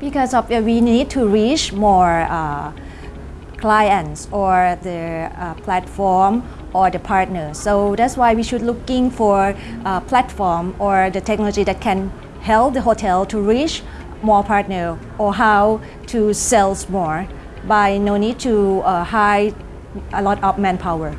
because of uh, we need to reach more uh, clients or the uh, platform or the partner. So that's why we should looking for a platform or the technology that can help the hotel to reach more partner or how to sell more by no need to uh, hire a lot of manpower.